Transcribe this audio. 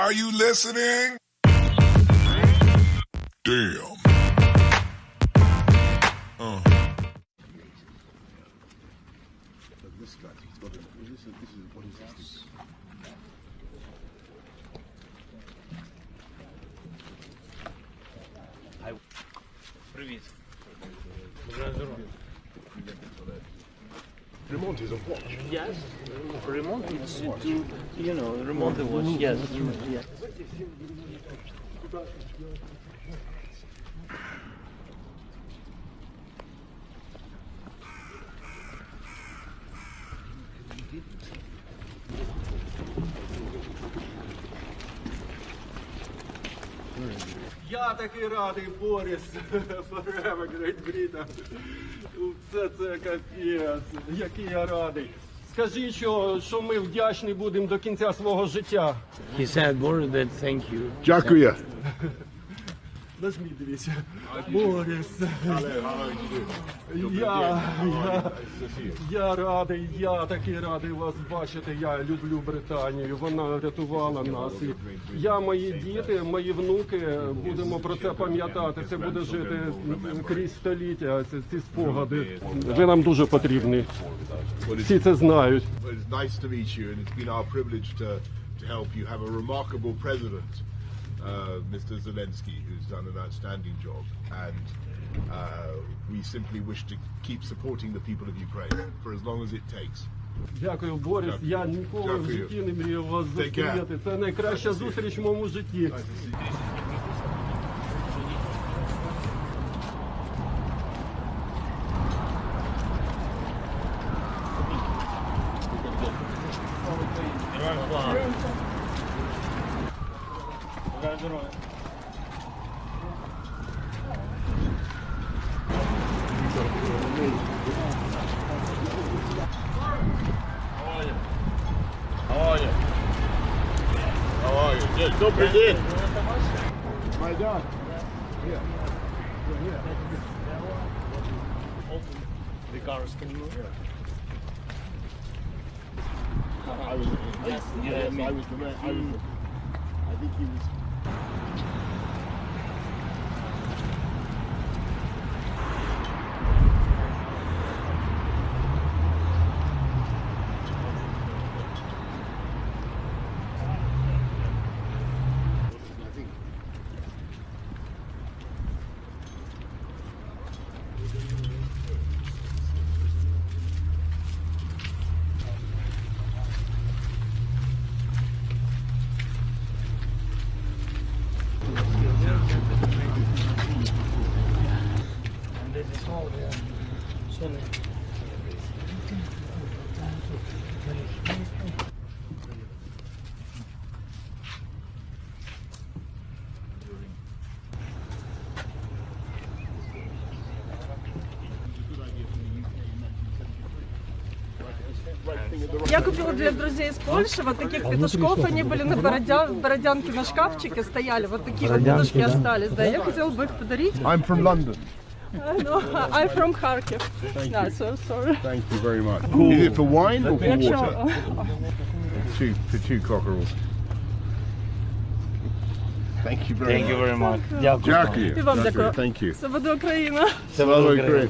Are you listening? Damn. Uh. This guy, this is, what is this? Remont is a watch. Yes, Remont is to, you know, Remont the watch. Yes, yes. Я такий радий, Борис, Forever Great Britain. Це це капець, який я радий. Скажи, що, що ми вдячні будемо до кінця свого життя. He said, Boris, that thank you. Дякую. Нажмі, дивіться. Борис. Я, я, я радий, я такий радий вас бачити. Я люблю Британію. Вона врятувала нас. І я, мої діти, мої внуки будемо про це пам'ятати. Це буде жити крізь століття. Ці, ці спогади. Ви нам дуже потрібні. Всі це знають. It's nice to meet you, and it's been our privilege to, to help you have a remarkable president, uh, Mr. Zelensky, who's done an outstanding job. And uh, we simply wish to keep supporting the people of Ukraine for as long as it takes. Дякую, Борис. Я ніколи в Дякую. житті не мріяв вас Take care. зустріти. Це найкраща зустріч в моєму житті. How are you? How are you? Good. Добрый день. My dad. The cars can move. I was, Yes, yes, yeah, I me. was the man. I was. the- I think he was. Я купила для друзей из Польши вот таких петушков. Они были на Бородя... Бородянке на шкафчике стояли. Вот такие вот петушки остались. Да, я хотела бы их подарить. I'm from London. No, I'm from Kharkiv. Yeah, so sorry. Thank you very much. Is it for wine or for Якщо water? Two for two cockerels. Thank you very thank you much. very much. Дякую. Дякую. І вам Дякую. дякую. Thank you. це буде Україна. Це Слава Україна. Україні.